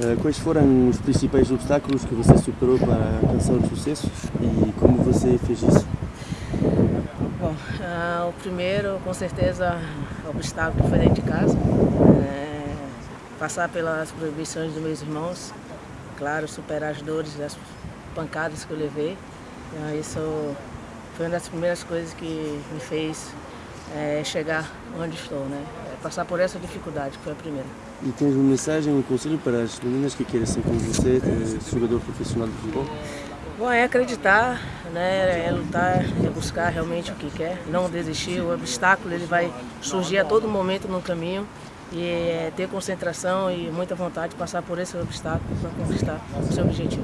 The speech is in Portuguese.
Eh, Quais foram os principais obstáculos que você superou para alcançar o sucesso e como você fez isso? Bom, ah, o primeiro, com certeza, obstáculo foi dentro de casa. né? passar pelas proibições dos meus irmãos, claro, superar as dores, as pancadas que eu levei. Então, isso foi uma das primeiras coisas que me fez eh, chegar onde estou, né? É Passar por essa dificuldade, que foi a primeira. E tens uma mensagem, um conselho para as meninas que querem ser como você, jogador profissional de futebol? Bom, é acreditar, né? é lutar, é buscar realmente o que quer, não desistir. O obstáculo ele vai surgir a todo momento no caminho e é ter concentração e muita vontade de passar por esse obstáculo para conquistar o seu objetivo.